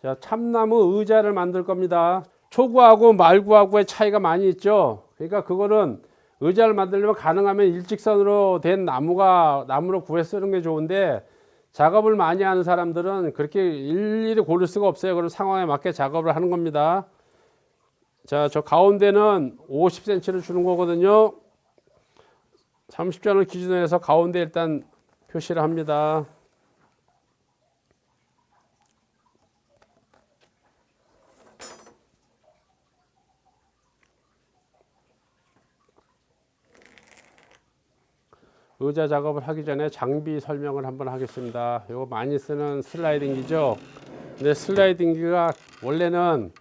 자, 참나무 의자를 만들 겁니다. 초구하고 말구하고의 차이가 많이 있죠. 그러니까 그거는 의자를 만들려면 가능하면 일직선으로 된 나무가 나무로 구해 쓰는 게 좋은데 작업을 많이 하는 사람들은 그렇게 일일이 고를 수가 없어요. 그런 상황에 맞게 작업을 하는 겁니다. 자, 저 가운데는 50cm를 주는 거거든요. 30전을 기준으로 해서 가운데 일단 표시를 합니다. 의자 작업을 하기 전에 장비 설명을 한번 하겠습니다. 이거 많이 쓰는 슬라이딩기죠. 근데 슬라이딩기가 원래는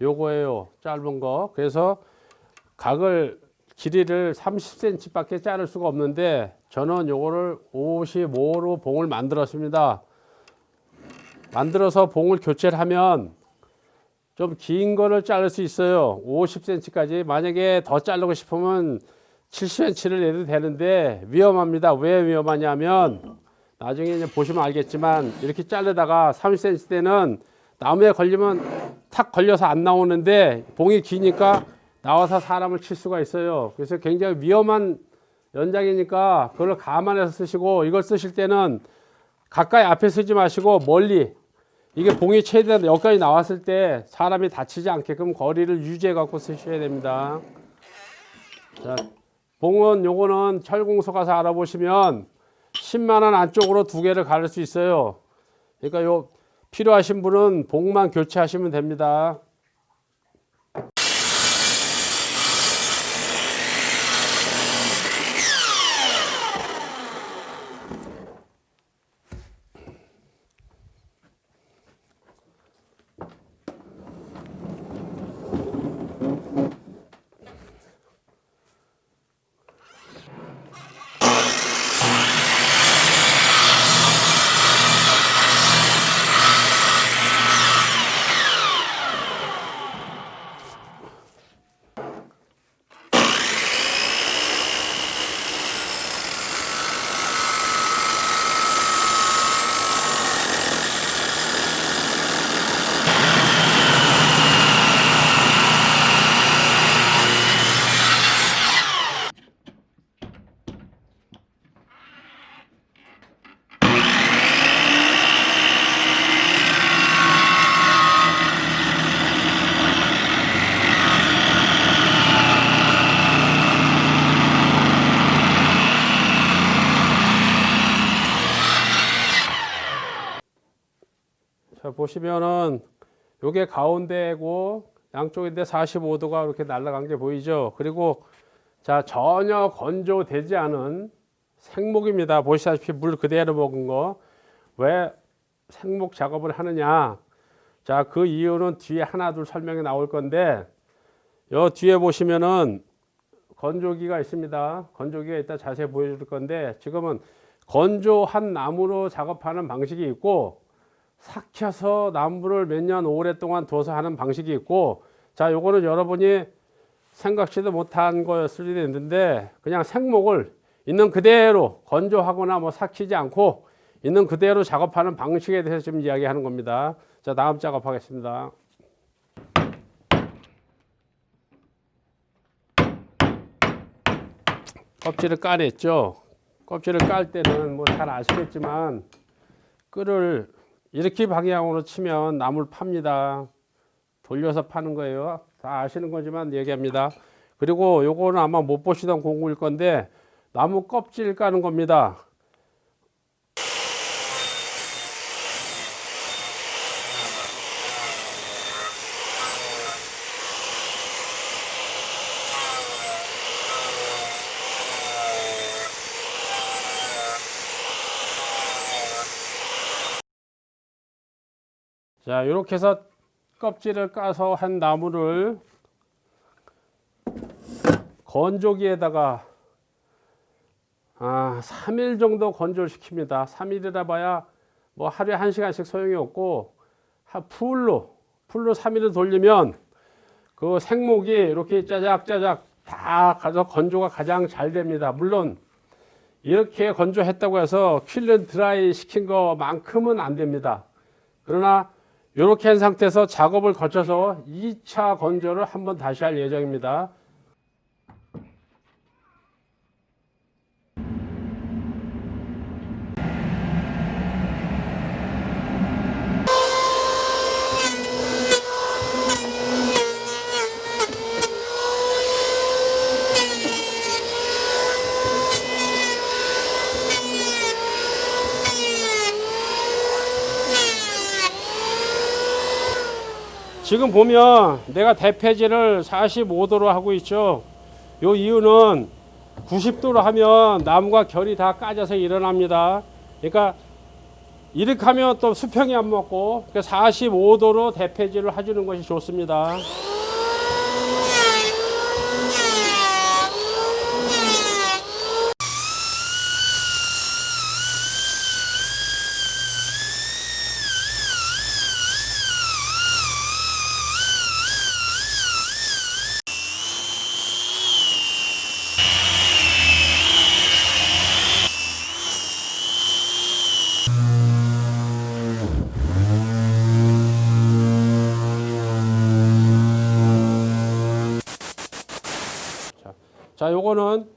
요거예요. 짧은 거. 그래서 각을 길이를 30cm 밖에 자를 수가 없는데 저는 요거를 55로 봉을 만들었습니다. 만들어서 봉을 교체를 하면 좀 긴 거를 자를 수 있어요. 50cm까지. 만약에 더 자르고 싶으면 7cm를 내도 되는데 위험합니다. 왜 위험하냐면 나중에 이제 보시면 알겠지만 이렇게 자르다가 30cm 때는 나무에 걸리면 탁 걸려서 안 나오는데 봉이 기니까 나와서 사람을 칠 수가 있어요. 그래서 굉장히 위험한 연장이니까 그걸 감안해서 쓰시고 이걸 쓰실 때는 가까이 앞에 쓰지 마시고 멀리 이게 봉이 최대한 여기까지 나왔을 때 사람이 다치지 않게끔 거리를 유지해 갖고 쓰셔야 됩니다. 자, 봉은 요거는 철공소 가서 알아보시면 10만 원 안쪽으로 두 개를 가를 수 있어요. 그러니까 요 필요하신 분은 봉만 교체하시면 됩니다. 보시면은 요게 가운데고 양쪽인데 45도가 이렇게 날아간 게 보이죠. 그리고 자, 전혀 건조되지 않은 생목입니다. 보시다시피 물 그대로 먹은 거. 왜 생목 작업을 하느냐? 자, 그 이유는 뒤에 하나 둘 설명이 나올 건데 요 뒤에 보시면은 건조기가 있습니다. 건조기가 이따 자세히 보여줄 건데 지금은 건조한 나무로 작업하는 방식이 있고 삭혀서 나무를 몇 년 오랫동안 둬서 하는 방식이 있고 자 요거는 여러분이 생각지도 못한 거였을 수도 있는데 그냥 생목을 있는 그대로 건조하거나 뭐 삭히지 않고 있는 그대로 작업하는 방식에 대해서 지금 이야기하는 겁니다. 자 다음 작업하겠습니다. 껍질을 까냈죠? 껍질을 깔 때는 뭐 잘 아시겠지만 끈을 이렇게 방향으로 치면 나무를 팝니다. 돌려서 파는 거예요. 다 아시는 거지만 얘기합니다. 그리고 요거는 아마 못 보시던 공구일 건데 나무 껍질 까는 겁니다. 자, 이렇게 해서 껍질을 까서 한 나무를 건조기에다가 아, 3일 정도 건조를 시킵니다. 3일이라 봐야 뭐 하루에 1시간씩 소용이 없고 풀로 풀로 3일을 돌리면 그 생목이 이렇게 짜작짜작 다 가서 건조가 가장 잘 됩니다. 물론 이렇게 건조했다고 해서 킬른 드라이 시킨 것만큼은 안 됩니다. 그러나 이렇게 한 상태에서 작업을 거쳐서 2차 건조를 한번 다시 할 예정입니다. 지금 보면 내가 대패질을 45도로 하고 있죠. 요 이유는 90도로 하면 나무가 결이 다 까져서 일어납니다. 그러니까 이렇게 하면 또 수평이 안 맞고 45도로 대패질을 해주는 것이 좋습니다. 자, 요거는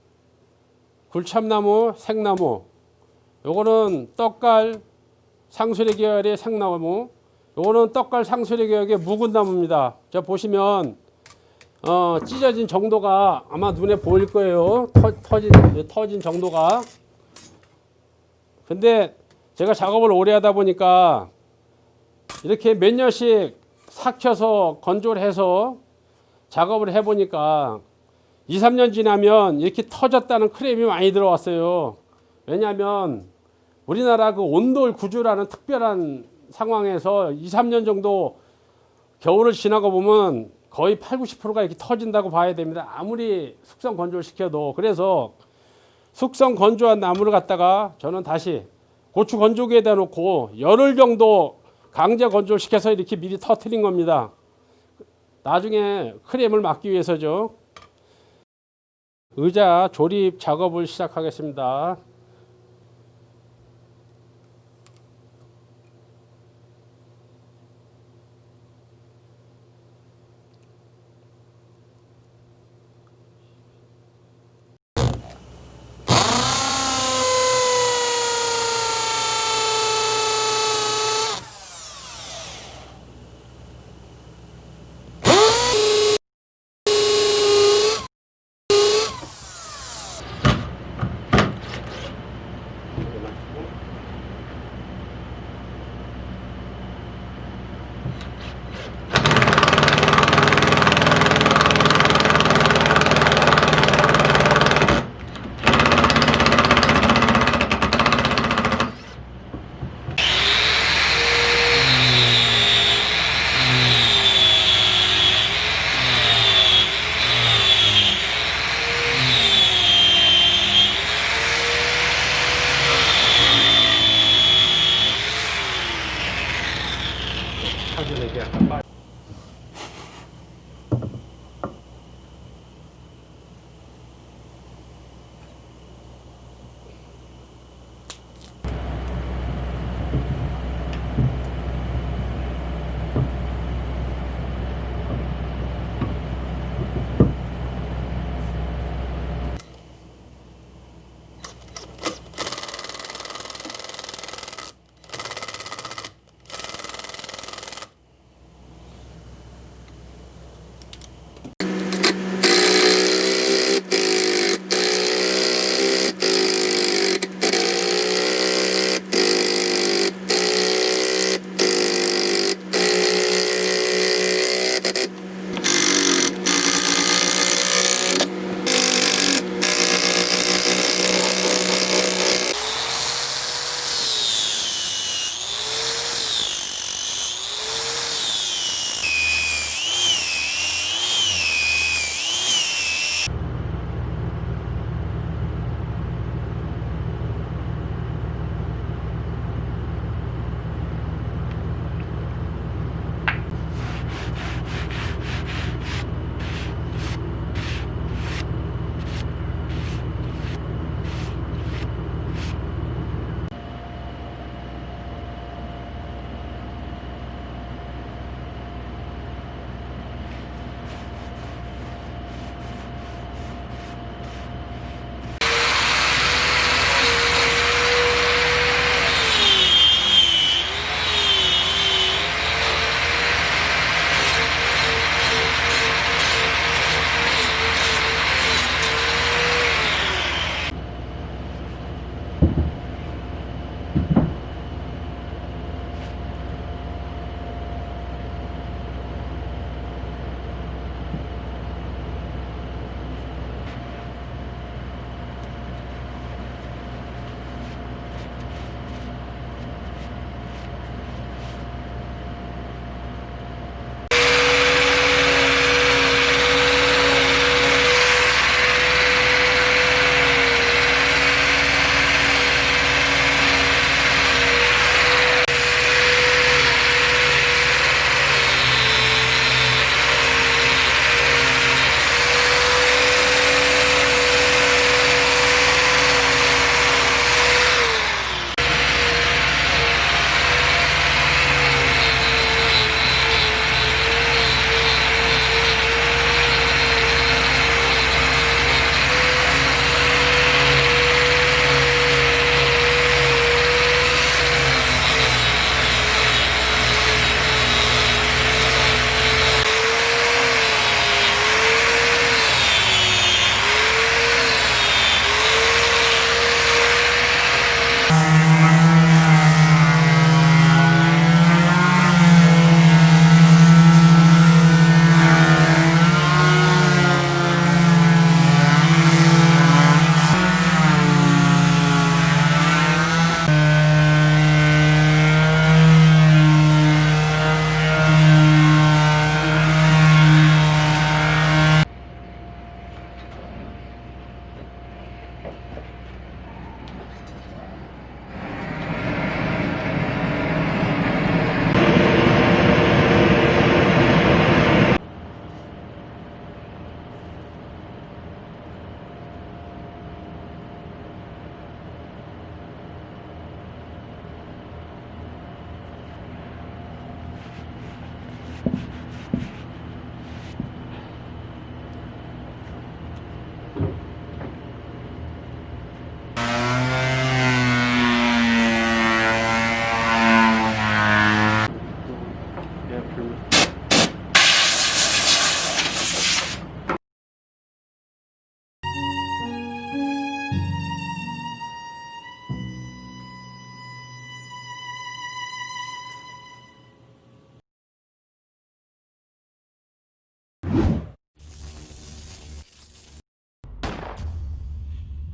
굴참나무, 생나무. 요거는 떡갈 상수리 계열의 생나무. 요거는 떡갈 상수리 계열의 묵은 나무입니다. 자, 보시면 어, 찢어진 정도가 아마 눈에 보일 거예요. 터, 터진 터진 정도가. 근데 제가 작업을 오래 하다 보니까 이렇게 몇 년씩 삭혀서 건조를 해서 작업을 해 보니까 2, 3년 지나면 이렇게 터졌다는 크레임이 많이 들어왔어요. 왜냐하면 우리나라 그 온돌 구조라는 특별한 상황에서 2, 3년 정도 겨울을 지나고 보면 거의 8, 90%가 이렇게 터진다고 봐야 됩니다. 아무리 숙성 건조를 시켜도. 그래서 숙성 건조한 나무를 갖다가 저는 다시 고추 건조기에다 놓고 열흘 정도 강제 건조를 시켜서 이렇게 미리 터트린 겁니다. 나중에 크레임을 막기 위해서죠. 의자 조립 작업을 시작하겠습니다.